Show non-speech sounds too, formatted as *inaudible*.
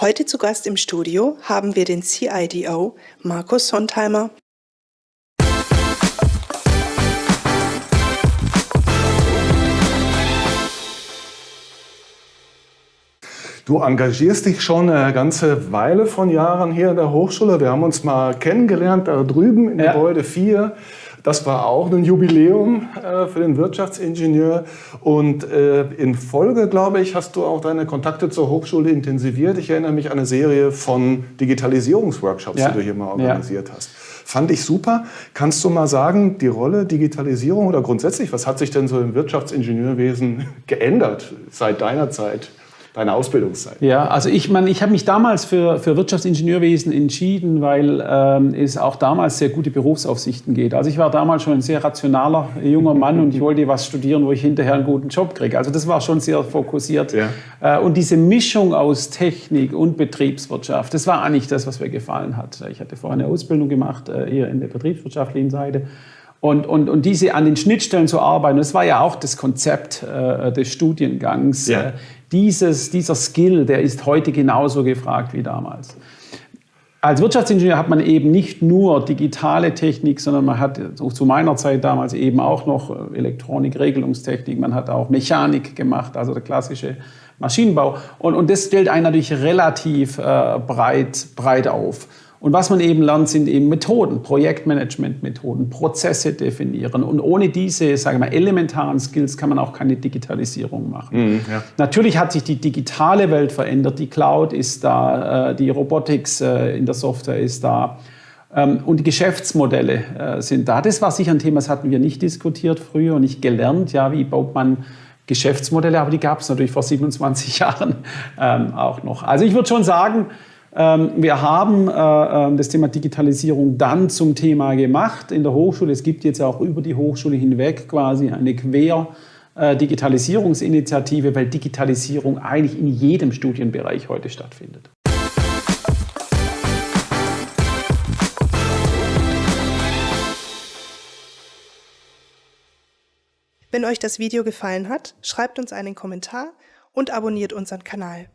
Heute zu Gast im Studio haben wir den CIDO Markus Sontheimer. Du engagierst dich schon eine ganze Weile von Jahren hier in der Hochschule. Wir haben uns mal kennengelernt da drüben in ja. Gebäude 4. Das war auch ein Jubiläum äh, für den Wirtschaftsingenieur. Und äh, in Folge, glaube ich, hast du auch deine Kontakte zur Hochschule intensiviert. Ich erinnere mich an eine Serie von Digitalisierungsworkshops, ja. die du hier mal organisiert ja. hast. Fand ich super. Kannst du mal sagen, die Rolle Digitalisierung oder grundsätzlich, was hat sich denn so im Wirtschaftsingenieurwesen *laughs* geändert seit deiner Zeit? Deiner Ausbildungszeit? Ja, also ich meine, ich habe mich damals für, für Wirtschaftsingenieurwesen entschieden, weil ähm, es auch damals sehr gute Berufsaufsichten geht. Also ich war damals schon ein sehr rationaler junger Mann und ich *laughs* wollte was studieren, wo ich hinterher einen guten Job kriege. Also das war schon sehr fokussiert. Ja. Äh, und diese Mischung aus Technik und Betriebswirtschaft, das war eigentlich das, was mir gefallen hat. Ich hatte vorher eine Ausbildung gemacht, äh, hier in der betriebswirtschaftlichen Seite. Und, und, und diese an den Schnittstellen zu arbeiten, das war ja auch das Konzept äh, des Studiengangs. Ja. Äh, dieses, dieser Skill, der ist heute genauso gefragt wie damals. Als Wirtschaftsingenieur hat man eben nicht nur digitale Technik, sondern man hat zu meiner Zeit damals eben auch noch Elektronik, Regelungstechnik, man hat auch Mechanik gemacht, also der klassische Maschinenbau. Und, und das stellt einen natürlich relativ äh, breit, breit auf. Und was man eben lernt, sind eben Methoden, Projektmanagement-Methoden, Prozesse definieren. Und ohne diese, sage ich mal, elementaren Skills kann man auch keine Digitalisierung machen. Mhm, ja. Natürlich hat sich die digitale Welt verändert. Die Cloud ist da, äh, die Robotics äh, in der Software ist da. Ähm, und die Geschäftsmodelle äh, sind da. Das war sicher ein Thema, das hatten wir nicht diskutiert früher und nicht gelernt. Ja, wie baut man Geschäftsmodelle? Aber die gab es natürlich vor 27 *laughs* Jahren ähm, auch noch. Also ich würde schon sagen, wir haben äh, ähm, das Thema Digitalisierung dann zum Thema gemacht in der Hochschule. Es gibt jetzt auch über die Hochschule hinweg quasi eine Quer- äh, weil Digitalisierung eigentlich in jedem Studienbereich heute stattfindet. Wenn euch das Video gefallen hat, schreibt uns einen Kommentar und abonniert unseren Kanal.